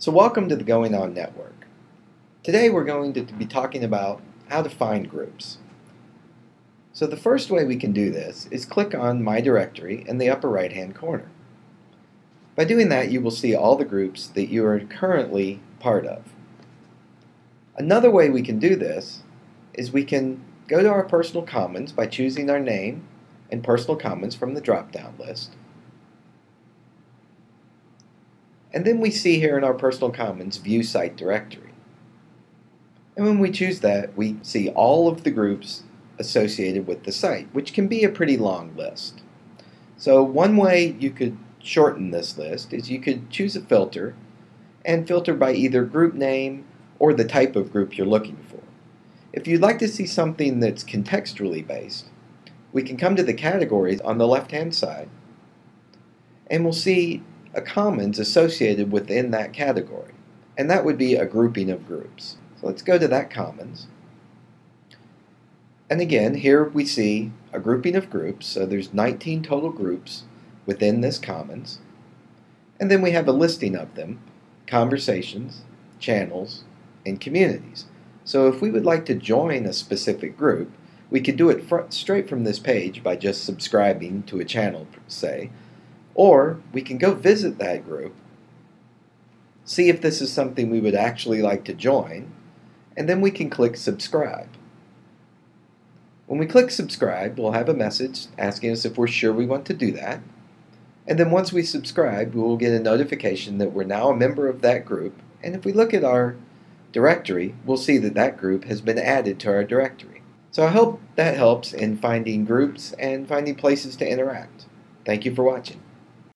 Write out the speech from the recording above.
So welcome to the Going On Network. Today we're going to be talking about how to find groups. So the first way we can do this is click on My Directory in the upper right hand corner. By doing that you will see all the groups that you are currently part of. Another way we can do this is we can go to our personal commons by choosing our name and personal commons from the drop down list And then we see here in our personal commons view site directory. And when we choose that, we see all of the groups associated with the site, which can be a pretty long list. So one way you could shorten this list is you could choose a filter and filter by either group name or the type of group you're looking for. If you'd like to see something that's contextually based, we can come to the categories on the left hand side and we'll see a commons associated within that category. And that would be a grouping of groups. So let's go to that commons. And again, here we see a grouping of groups. So there's 19 total groups within this commons. And then we have a listing of them, conversations, channels, and communities. So if we would like to join a specific group, we could do it straight from this page by just subscribing to a channel, say, or we can go visit that group, see if this is something we would actually like to join, and then we can click subscribe. When we click subscribe, we'll have a message asking us if we're sure we want to do that. And then once we subscribe, we will get a notification that we're now a member of that group. And if we look at our directory, we'll see that that group has been added to our directory. So I hope that helps in finding groups and finding places to interact. Thank you for watching.